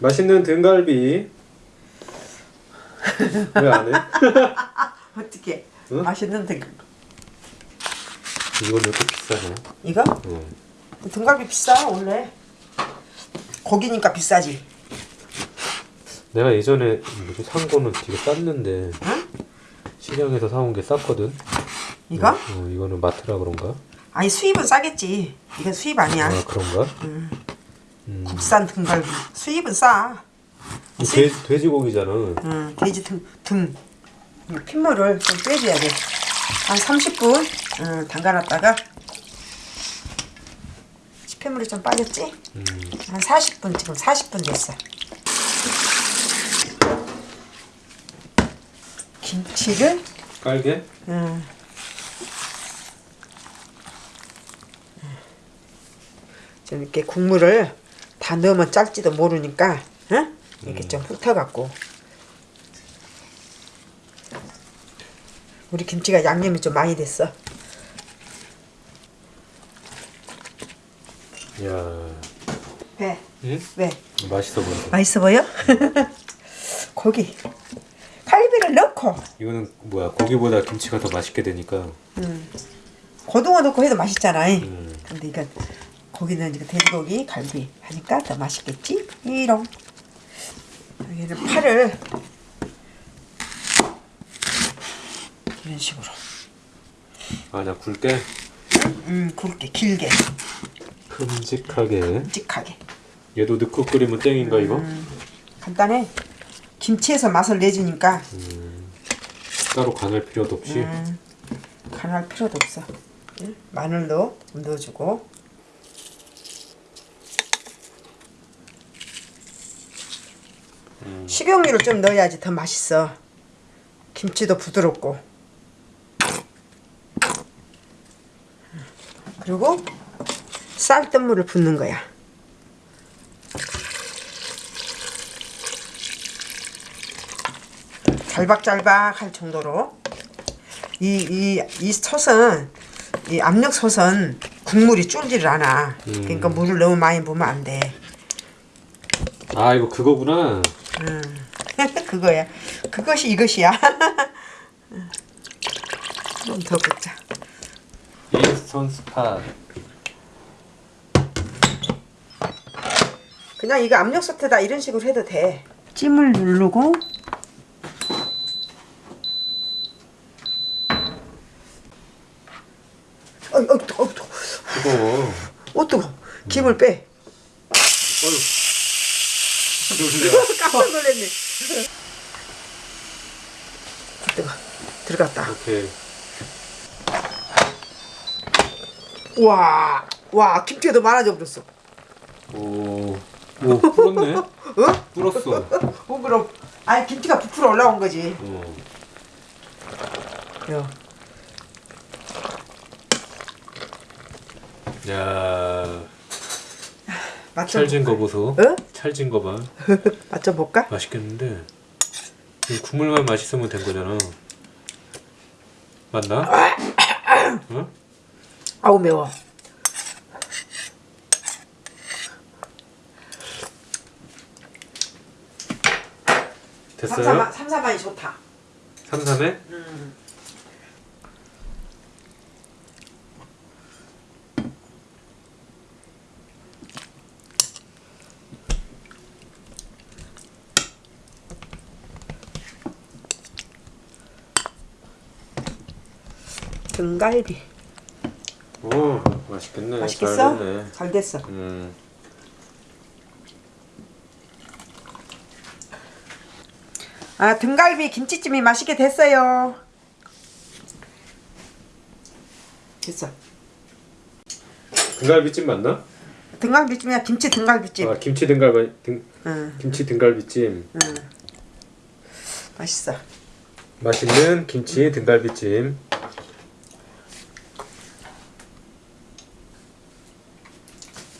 맛있는 등갈비 왜 안 해? 어떻게? 응? 맛있는 등 이건 왜 이렇게 비싸냐? 이거? 응. 등갈비 비싸 원래. 고기니까 비싸지. 내가 예전에 뭐지 산 거는 되게 쌌는데 시장에서 사온 게 쌌거든. 이거? 어, 이거는 마트라 그런가? 아니 수입은 싸겠지. 이건 수입 아니야. 아 그런가? 음. 국산 등갈비. 수입은 싸. 이 돼, 돼지고기잖아. 응, 돼지 등, 등. 이 핏물을 좀 빼줘야 돼. 한 30분 응, 담가놨다가 핏물이 좀 빠졌지? 한 40분 지금 40분 됐어. 김치를 깔게? 응. 좀 이렇게 국물을 다 넣으면 짤지도 모르니까 응? 이렇게 좀 훑어갖고 우리 김치가 양념이 좀 많이 됐어 야, 왜? 응? 왜? 맛있어 보인다. 맛있어 보여? 고기 칼비를 넣고 이거는 뭐야? 고기보다 김치가 더 맛있게 되니까. 고등어 넣고 해도 맛있잖아 음. 근데 이건 고기는 이거 돼지고기 갈비 하니까 더 맛있겠지? 이런 여기는 파를 이런 식으로 아, 나 굵게, 음 굵게 길게 큼직하게. 묵직하게 얘도 넣고 끓이면 땡인가 이거? 간단해 김치에서 맛을 내주니까 따로 간할 필요도 없이. 음, 간할 필요도 없어 응? 마늘도 넣어주고 식용유를 좀 넣어야지 더 맛있어 김치도 부드럽고 그리고 쌀뜨물을 붓는 거야 잘박잘박 할 정도로 이 이 이 솥은 이 압력 솥은 국물이 쫄지를 않아. 그러니까 물을 너무 많이 부으면 안 돼. 아, 이거 그거구나. 그거야. 그것이 이것이야. 좀더 붓자. 인스턴 스팟. 그냥 이거 압력 솥에다 이런 식으로 해도 돼. 찜을 누르고 뜨거 어이 뜨거 뜨거워. 어 뜨거 김을 빼 어휴. 깜짝 놀랐네 뜨거 들어갔다. 와, 와 김치가 더 많아져 버렸어 오. 오, 불었네? 어? 불었어. 어 그럼 아니 김치가 부풀어 올라온 거지 어. 야. 야, 맞춰 찰진 거 보소. 어? 찰진 거 봐. 맞춰 볼까? 맛있겠는데. 이 국물만 맛있으면 된 거잖아. 맞나? 응? 아우 매워 됐어요? 삼삼 삼삼한이 좋다 삼삼에? 등갈비 오, 맛있겠네. 맛있겠어? 잘 됐네. 잘 됐어 음. 아 등갈비 김치찜이 맛있게 됐어요 됐어 등갈비찜 맞나? 등갈비찜이야 김치 등갈비찜 아, 김치 등갈비 등 응, 김치 등갈비찜. 맛있어 맛있는 김치 등갈비찜.